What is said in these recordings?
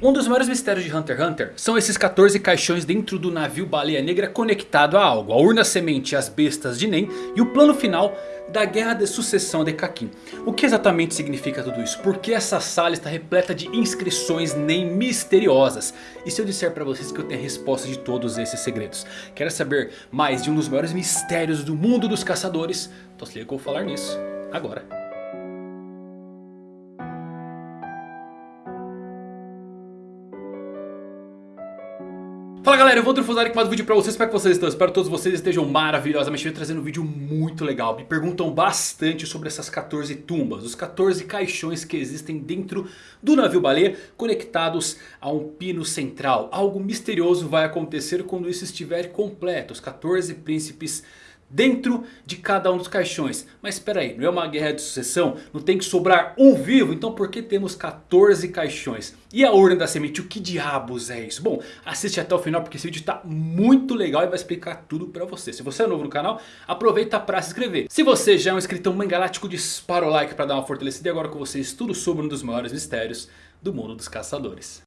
Um dos maiores mistérios de Hunter x Hunter são esses 14 caixões dentro do navio Baleia Negra conectado a algo. A urna semente, as bestas de Nen e o plano final da guerra de sucessão de Kakin. O que exatamente significa tudo isso? Por que essa sala está repleta de inscrições Nen misteriosas? E se eu disser para vocês que eu tenho a resposta de todos esses segredos? Quer saber mais de um dos maiores mistérios do mundo dos caçadores? Então se liga que eu vou falar nisso agora. Fala galera, eu vou Trufosari com mais um vídeo pra vocês, como é que vocês estão? Espero que todos vocês estejam maravilhosamente bem, trazendo um vídeo muito legal Me perguntam bastante sobre essas 14 tumbas, os 14 caixões que existem dentro do navio baleia Conectados a um pino central Algo misterioso vai acontecer quando isso estiver completo, os 14 príncipes dentro de cada um dos caixões. Mas espera aí, não é uma guerra de sucessão? Não tem que sobrar um vivo? Então por que temos 14 caixões? E a Ordem da Semente, o que diabos é isso? Bom, assiste até o final porque esse vídeo está muito legal e vai explicar tudo pra você. Se você é novo no canal, aproveita para se inscrever. Se você já é um inscritão mangalático, dispara o like para dar uma fortalecida. E agora com vocês tudo sobre um dos maiores mistérios do mundo dos caçadores.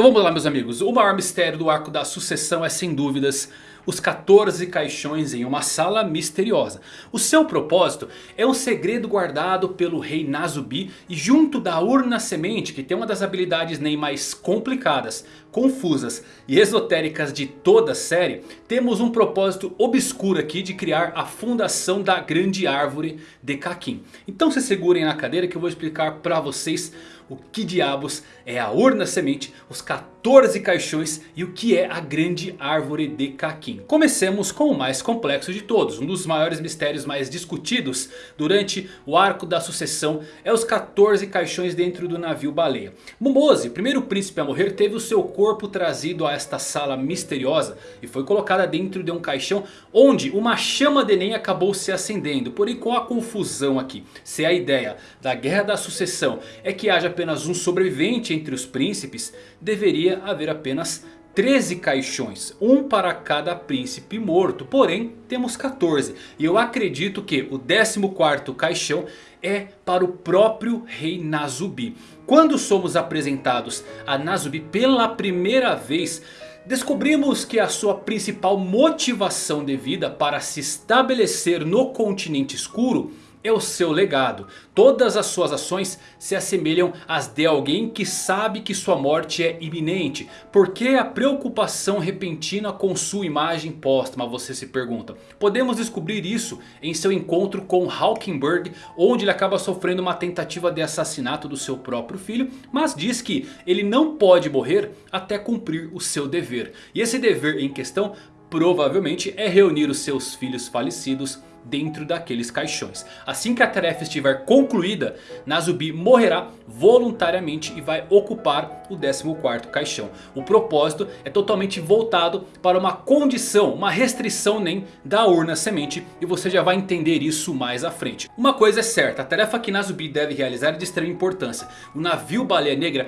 Então vamos lá meus amigos, o maior mistério do arco da sucessão é sem dúvidas os 14 caixões em uma sala misteriosa. O seu propósito é um segredo guardado pelo rei Nazubi e junto da urna semente que tem uma das habilidades nem mais complicadas, confusas e esotéricas de toda a série. Temos um propósito obscuro aqui de criar a fundação da grande árvore de Kakin. Então se segurem na cadeira que eu vou explicar para vocês o que diabos é a urna semente, os 14 caixões e o que é a grande árvore de Kakin. Comecemos com o mais complexo de todos, um dos maiores mistérios mais discutidos durante o arco da sucessão é os 14 caixões dentro do navio baleia. Momose, primeiro príncipe a morrer, teve o seu corpo trazido a esta sala misteriosa e foi colocada dentro de um caixão onde uma chama de Enem acabou se acendendo. Porém com a confusão aqui, se a ideia da guerra da sucessão é que haja apenas um sobrevivente entre os príncipes, deveria haver apenas 13 caixões, um para cada príncipe morto, porém temos 14 e eu acredito que o 14º caixão é para o próprio rei Nazubi. Quando somos apresentados a Nazubi pela primeira vez, descobrimos que a sua principal motivação de vida para se estabelecer no continente escuro é o seu legado. Todas as suas ações se assemelham às de alguém que sabe que sua morte é iminente. Por que a preocupação repentina com sua imagem póstuma, você se pergunta. Podemos descobrir isso em seu encontro com Hawkenberg, onde ele acaba sofrendo uma tentativa de assassinato do seu próprio filho. Mas diz que ele não pode morrer até cumprir o seu dever. E esse dever em questão provavelmente é reunir os seus filhos falecidos dentro daqueles caixões. Assim que a tarefa estiver concluída, Nazubi morrerá voluntariamente e vai ocupar o 14º caixão. O propósito é totalmente voltado para uma condição, uma restrição nem da urna semente e você já vai entender isso mais à frente. Uma coisa é certa, a tarefa que Nazubi deve realizar é de extrema importância. O navio Baleia Negra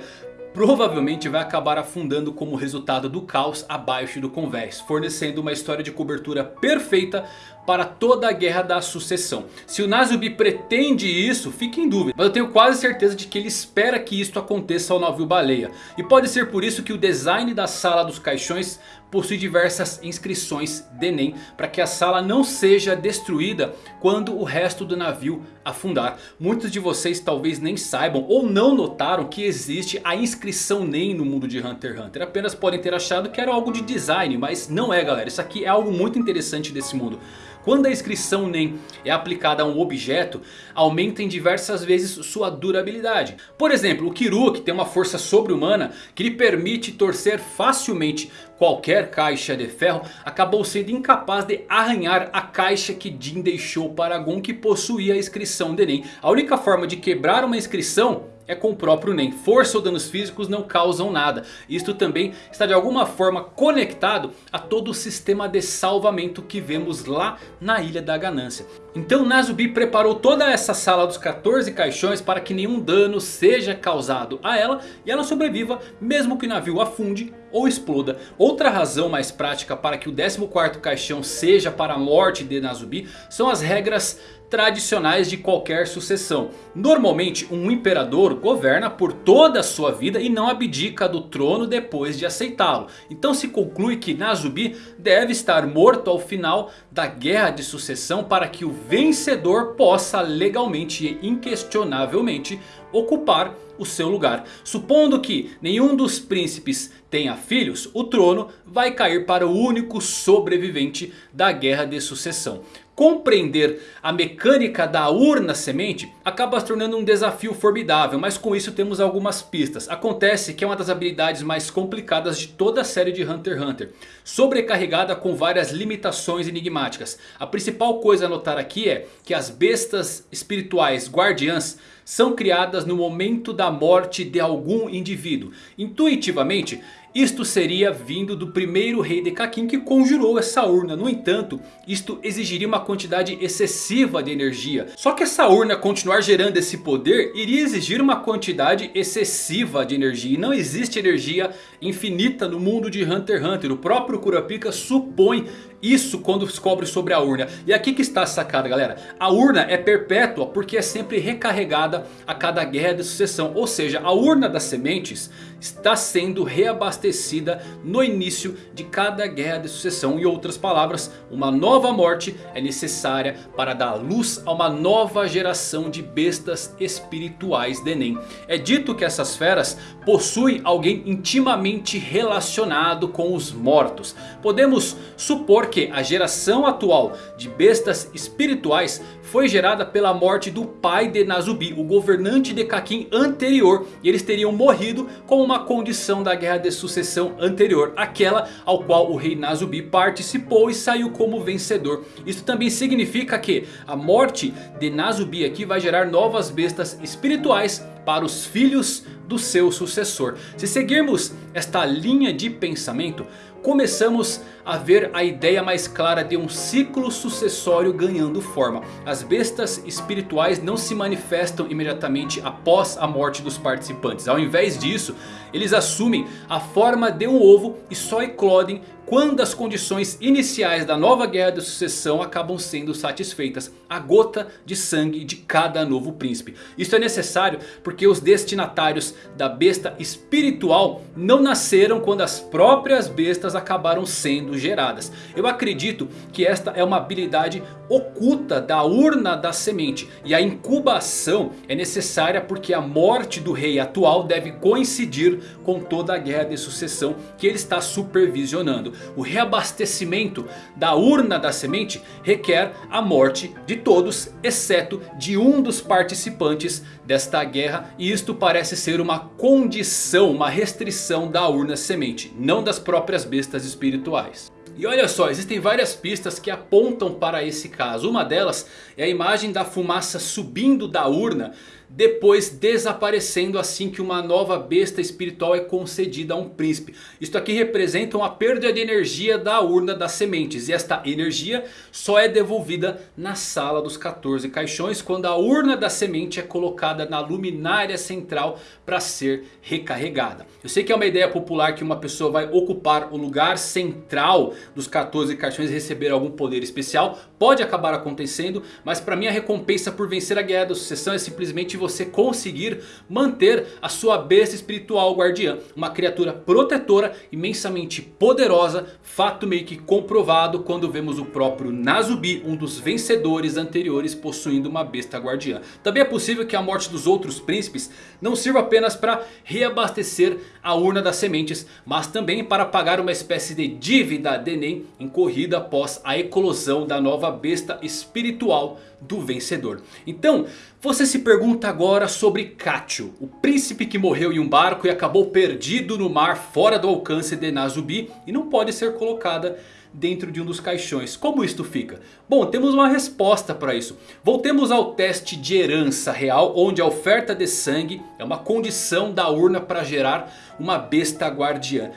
provavelmente vai acabar afundando como resultado do caos abaixo do convés. Fornecendo uma história de cobertura perfeita para toda a guerra da sucessão. Se o Nazubi pretende isso, fique em dúvida. Mas eu tenho quase certeza de que ele espera que isto aconteça ao navio baleia. E pode ser por isso que o design da sala dos caixões possui diversas inscrições de Nen. Para que a sala não seja destruída quando o resto do navio afundar. Muitos de vocês talvez nem saibam ou não notaram que existe a inscrição Nen no mundo de Hunter x Hunter. Apenas podem ter achado que era algo de design, mas não é galera. Isso aqui é algo muito interessante desse mundo. Quando a inscrição NEM é aplicada a um objeto, aumenta em diversas vezes sua durabilidade. Por exemplo, o Kiru que tem uma força sobre-humana que lhe permite torcer facilmente qualquer caixa de ferro, acabou sendo incapaz de arranhar a caixa que Jin deixou para Gon que possuía a inscrição de NEM. A única forma de quebrar uma inscrição é com o próprio NEM. Força ou danos físicos não causam nada. Isto também está de alguma forma conectado a todo o sistema de salvamento que vemos lá na Ilha da Ganância. Então Nazubi preparou toda essa sala dos 14 caixões para que nenhum dano seja causado a ela. E ela sobreviva mesmo que o navio afunde ou exploda. Outra razão mais prática para que o 14º caixão seja para a morte de Nazubi são as regras tradicionais de qualquer sucessão. Normalmente um imperador governa por toda a sua vida e não abdica do trono depois de aceitá-lo. Então se conclui que Nazubi deve estar morto ao final da guerra de sucessão para que o vencedor possa legalmente e inquestionavelmente ocupar o seu lugar. Supondo que nenhum dos príncipes tenha filhos, o trono vai cair para o único sobrevivente da guerra de sucessão. Compreender a mecânica da urna semente acaba se tornando um desafio formidável, mas com isso temos algumas pistas. Acontece que é uma das habilidades mais complicadas de toda a série de Hunter x Hunter, sobrecarregada com várias limitações enigmáticas. A principal coisa a notar aqui é que as bestas espirituais guardiãs são criadas no momento da morte de algum indivíduo. Intuitivamente, isto seria vindo do primeiro rei de Kakin que conjurou essa urna. No entanto, isto exigiria uma quantidade excessiva de energia. Só que essa urna continuar gerando esse poder iria exigir uma quantidade excessiva de energia. E não existe energia infinita no mundo de Hunter x Hunter. O próprio Kurapika supõe isso quando descobre sobre a urna. E aqui que está a sacada galera. A urna é perpétua porque é sempre recarregada a cada guerra de sucessão. Ou seja, a urna das sementes está sendo reabastecida no início de cada guerra de sucessão. Em outras palavras, uma nova morte é necessária para dar luz a uma nova geração de bestas espirituais de Enem. É dito que essas feras possuem alguém intimamente relacionado com os mortos. Podemos supor que a geração atual de bestas espirituais foi gerada pela morte do pai de Nazubi, o governante de Kakin anterior. E eles teriam morrido como uma condição da guerra de sucessão anterior. Aquela ao qual o rei Nazubi participou e saiu como vencedor. Isso também significa que a morte de Nazubi aqui vai gerar novas bestas espirituais para os filhos do seu sucessor. Se seguirmos esta linha de pensamento, começamos a ver a ideia mais clara de um ciclo sucessório ganhando forma. As bestas espirituais não se manifestam imediatamente após a morte dos participantes. Ao invés disso, eles assumem a forma de um ovo e só eclodem quando as condições iniciais da nova guerra de sucessão acabam sendo satisfeitas. A gota de sangue de cada novo príncipe. Isso é necessário porque os destinatários da besta espiritual não nasceram quando as próprias bestas acabaram sendo geradas. Eu acredito que esta é uma habilidade oculta da urna da semente. E a incubação é necessária porque a morte do rei atual deve coincidir com toda a guerra de sucessão que ele está supervisionando. O reabastecimento da urna da semente requer a morte de todos, exceto de um dos participantes desta guerra. E isto parece ser uma condição, uma restrição da urna semente, não das próprias bestas espirituais. E olha só, existem várias pistas que apontam para esse caso. Uma delas é a imagem da fumaça subindo da urna depois desaparecendo assim que uma nova besta espiritual é concedida a um príncipe. Isto aqui representa uma perda de energia da urna das sementes. E esta energia só é devolvida na sala dos 14 caixões. Quando a urna da semente é colocada na luminária central para ser recarregada. Eu sei que é uma ideia popular que uma pessoa vai ocupar o lugar central dos 14 caixões e receber algum poder especial. Pode acabar acontecendo, mas para mim a recompensa por vencer a guerra da sucessão é simplesmente você conseguir manter a sua besta espiritual guardiã. Uma criatura protetora, imensamente poderosa, fato meio que comprovado quando vemos o próprio Nazubi, um dos vencedores anteriores possuindo uma besta guardiã. Também é possível que a morte dos outros príncipes não sirva apenas para reabastecer a urna das sementes, mas também para pagar uma espécie de dívida de Nen incorrida após a eclosão da nova besta espiritual do vencedor. Então, você se pergunta agora sobre Kacho, o príncipe que morreu em um barco e acabou perdido no mar fora do alcance de Nazubi e não pode ser colocada dentro de um dos caixões. Como isto fica? Bom, temos uma resposta para isso. Voltemos ao teste de herança real, onde a oferta de sangue é uma condição da urna para gerar uma besta guardiã.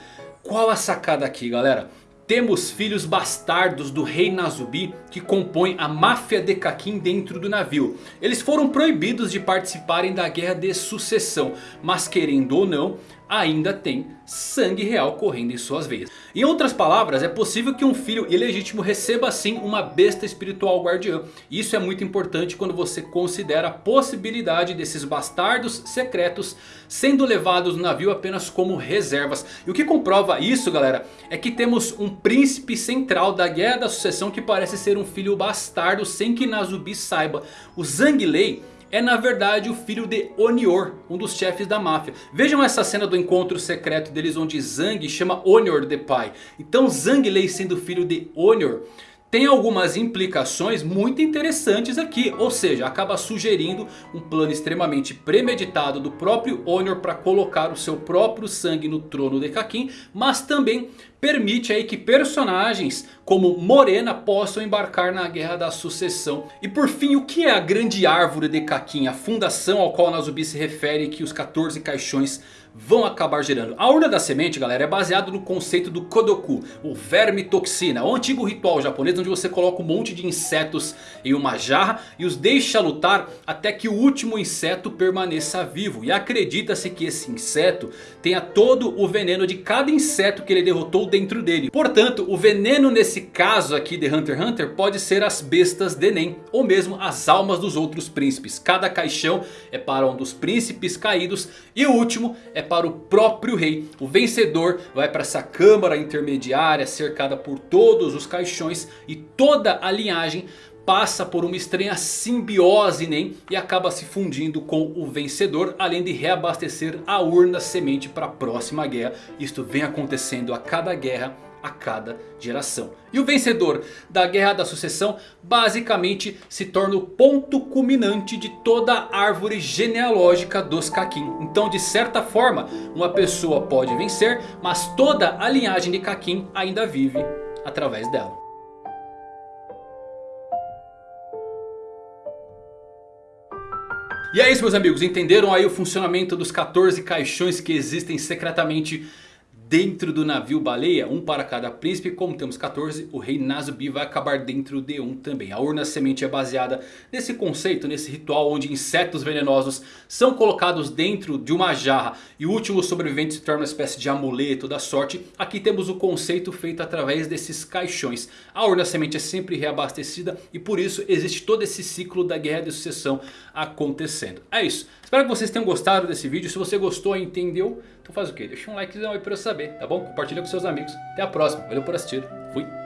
Qual a sacada aqui galera? Temos filhos bastardos do rei Nazubi que compõem a máfia de Kakin dentro do navio. Eles foram proibidos de participarem da guerra de sucessão. Mas querendo ou não, ainda tem sangue real correndo em suas veias. Em outras palavras, é possível que um filho ilegítimo receba sim uma besta espiritual guardiã. Isso é muito importante quando você considera a possibilidade desses bastardos secretos sendo levados no navio apenas como reservas. E o que comprova isso galera, é que temos um príncipe central da Guerra da Sucessão que parece ser um filho bastardo sem que Nazubi saiba. O Zhang Lei é na verdade o filho de Onior, um dos chefes da máfia. Vejam essa cena do encontro secreto deles onde Zhang chama Onior de pai. Então Zhang Lei sendo filho de Onior tem algumas implicações muito interessantes aqui. Ou seja, acaba sugerindo um plano extremamente premeditado do próprio Honor para colocar o seu próprio sangue no trono de Kakin. Mas também permite aí que personagens como Morena possam embarcar na Guerra da Sucessão. E por fim, o que é a Grande Árvore de Kakin? A fundação ao qual Nazubi se refere que os 14 caixões vão acabar gerando. A urna da semente galera é baseado no conceito do Kodoku. O verme toxina. O antigo ritual japonês onde você coloca um monte de insetos em uma jarra. E os deixa lutar até que o último inseto permaneça vivo. E acredita-se que esse inseto tenha todo o veneno de cada inseto que ele derrotou dentro dele. Portanto o veneno nesse caso aqui de Hunter x Hunter pode ser as bestas de Nen. Ou mesmo as almas dos outros príncipes. Cada caixão é para um dos príncipes caídos. E o último é para o próprio rei. O vencedor vai para essa câmara intermediária cercada por todos os caixões. E toda a linhagem passa por uma estranha simbiose nem e acaba se fundindo com o vencedor. Além de reabastecer a urna semente para a próxima guerra. Isto vem acontecendo a cada guerra a cada geração. E o vencedor da Guerra da Sucessão basicamente se torna o ponto culminante de toda a árvore genealógica dos Kakin. Então de certa forma uma pessoa pode vencer, mas toda a linhagem de Kakin ainda vive através dela. E é isso meus amigos, entenderam aí o funcionamento dos 14 caixões que existem secretamente dentro do navio baleia, um para cada príncipe. Como temos 14, o rei Nazubi vai acabar dentro de um também. A urna semente é baseada nesse conceito, nesse ritual onde insetos venenosos são colocados dentro de uma jarra. E o último sobrevivente se torna uma espécie de amuleto da sorte. Aqui temos o conceito feito através desses caixões. A urna semente é sempre reabastecida e por isso existe todo esse ciclo da guerra de sucessão acontecendo. É isso. Espero que vocês tenham gostado desse vídeo. Se você gostou e entendeu, então faz o que? Deixa um likezão aí pra eu saber, tá bom? Compartilha com seus amigos. Até a próxima. Valeu por assistir. Fui.